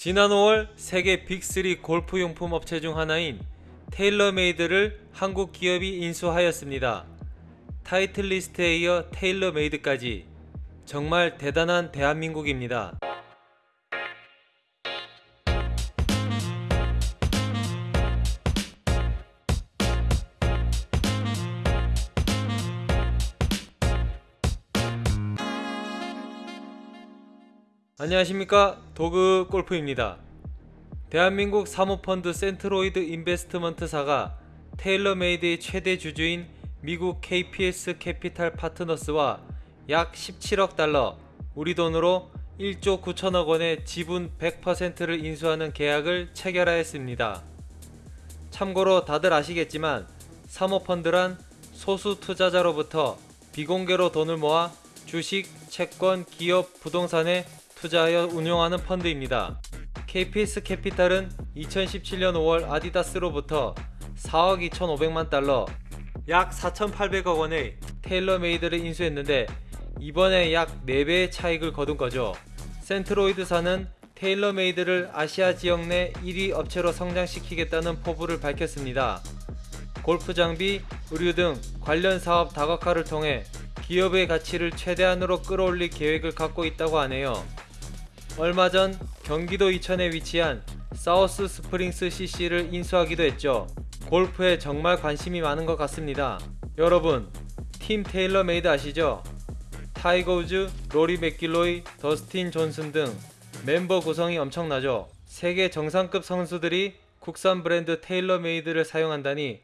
지난 5월 세계 빅3 골프용품 업체 중 하나인 테일러메이드를 한국 기업이 인수하였습니다. 타이틀리스트에 이어 테일러메이드까지 정말 대단한 대한민국입니다. 안녕하십니까 도그 골프입니다. 대한민국 사모펀드 센트로이드 인베스트먼트사가 테일러메이드의 최대 주주인 미국 KPS 캐피탈 파트너스와 약 17억 달러, 우리 돈으로 1조 9천억 원의 지분 100%를 인수하는 계약을 체결하였습니다. 참고로 다들 아시겠지만 사모펀드란 소수 투자자로부터 비공개로 돈을 모아 주식, 채권, 기업, 부동산에 투자하여 운용하는 펀드입니다. KPS 캐피탈은 2017년 5월 아디다스로부터 4억 2,500만 달러, 약 4,800억 원의 테일러메이드를 인수했는데 이번에 약 4배의 차익을 거둔 거죠. 센트로이드사는 테일러메이드를 아시아 지역 내 1위 업체로 성장시키겠다는 포부를 밝혔습니다. 골프 장비, 의류 등 관련 사업 다각화를 통해 기업의 가치를 최대한으로 끌어올릴 계획을 갖고 있다고 하네요. 얼마 전 경기도 이천에 위치한 사우스 스프링스 CC를 인수하기도 했죠. 골프에 정말 관심이 많은 것 같습니다. 여러분, 팀 테일러 메이드 아시죠? 타이거 우즈, 로리 맥길로이, 더스틴 존슨 등 멤버 구성이 엄청나죠. 세계 정상급 선수들이 국산 브랜드 테일러 메이드를 사용한다니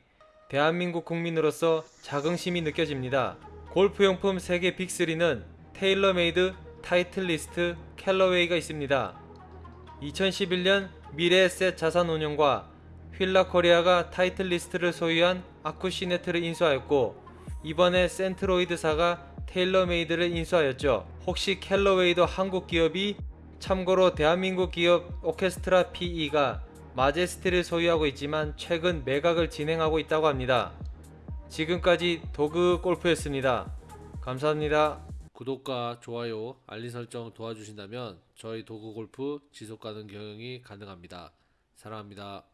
대한민국 국민으로서 자긍심이 느껴집니다. 골프용품 세계 빅3는 테일러메이드, 타이틀리스트, 캘러웨이가 있습니다. 2011년 미래에셋 자산운용과 휠라코리아가 타이틀리스트를 소유한 아쿠시네트를 인수하였고 이번에 센트로이드사가 테일러메이드를 인수하였죠. 혹시 캘러웨이도 한국 기업이 참고로 대한민국 기업 오케스트라 PE가 마제스티를 소유하고 있지만 최근 매각을 진행하고 있다고 합니다. 지금까지 도그 골프였습니다. 감사합니다. 구독과 좋아요, 알림 설정 도와주신다면 저희 도구 골프 지속가능 경영이 가능합니다. 사랑합니다.